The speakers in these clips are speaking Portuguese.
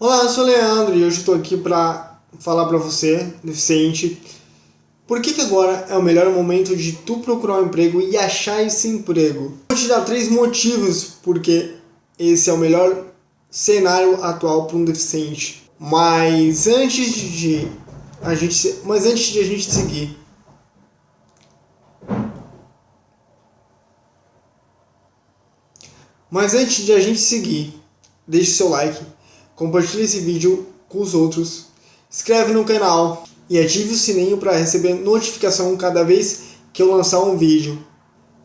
Olá, eu sou o Leandro e hoje estou aqui para falar para você, deficiente, por que, que agora é o melhor momento de tu procurar um emprego e achar esse emprego. Vou te dar três motivos porque esse é o melhor cenário atual para um deficiente. Mas antes de a gente, mas antes de a gente seguir, Mas antes de a gente seguir, deixe seu like, compartilhe esse vídeo com os outros, inscreve no canal e ative o sininho para receber notificação cada vez que eu lançar um vídeo.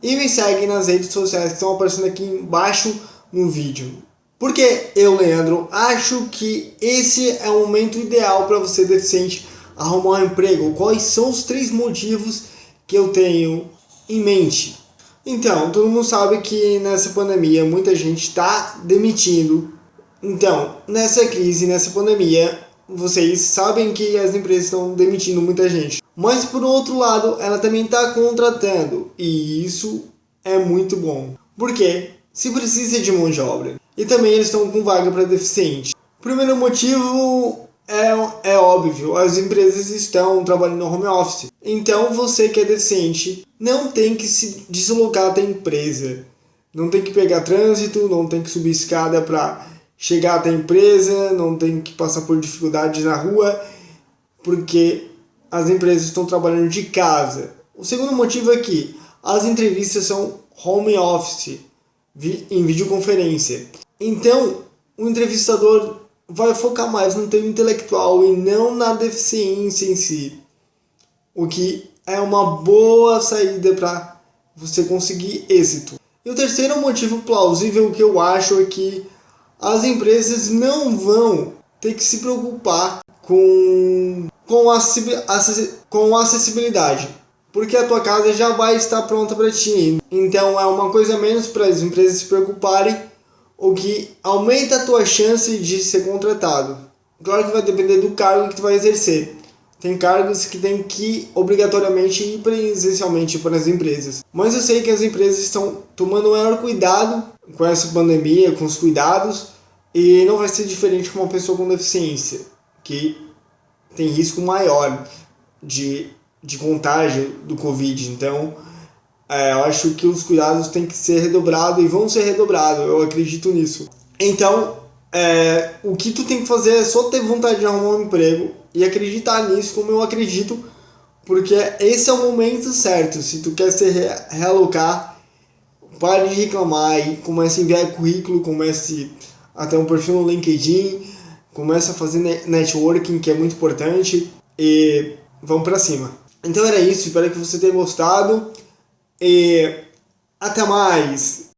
E me segue nas redes sociais que estão aparecendo aqui embaixo no vídeo. Porque eu, Leandro, acho que esse é o momento ideal para você deficiente arrumar um emprego. Quais são os três motivos que eu tenho em mente? Então, todo mundo sabe que nessa pandemia muita gente está demitindo. Então, nessa crise, nessa pandemia, vocês sabem que as empresas estão demitindo muita gente. Mas por outro lado, ela também está contratando. E isso é muito bom. Porque se precisa de mão de obra. E também eles estão com vaga para deficiente. Primeiro motivo é, é óbvio, as empresas estão trabalhando no home office. Então você que é decente não tem que se deslocar até a empresa. Não tem que pegar trânsito, não tem que subir escada para chegar até a empresa, não tem que passar por dificuldades na rua, porque as empresas estão trabalhando de casa. O segundo motivo é que as entrevistas são home office, em videoconferência. Então, o entrevistador vai focar mais no teu intelectual e não na deficiência em si. O que é uma boa saída para você conseguir êxito. E o terceiro motivo plausível que eu acho é que as empresas não vão ter que se preocupar com, com, com acessibilidade, porque a tua casa já vai estar pronta para ti. Então é uma coisa menos para as empresas se preocuparem o que aumenta a tua chance de ser contratado. Claro que vai depender do cargo que tu vai exercer. Tem cargos que tem que obrigatoriamente ir presencialmente para as empresas. Mas eu sei que as empresas estão tomando maior cuidado com essa pandemia, com os cuidados, e não vai ser diferente com uma pessoa com deficiência, que tem risco maior de, de contágio do Covid. Então, é, eu acho que os cuidados têm que ser redobrados e vão ser redobrados, eu acredito nisso. Então, é, o que tu tem que fazer é só ter vontade de arrumar um emprego e acreditar nisso como eu acredito, porque esse é o momento certo. Se tu quer se realocar, pare de reclamar e comece a enviar currículo, comece a ter um perfil no LinkedIn, comece a fazer networking, que é muito importante, e vamos para cima. Então era isso, espero que você tenha gostado. E até mais!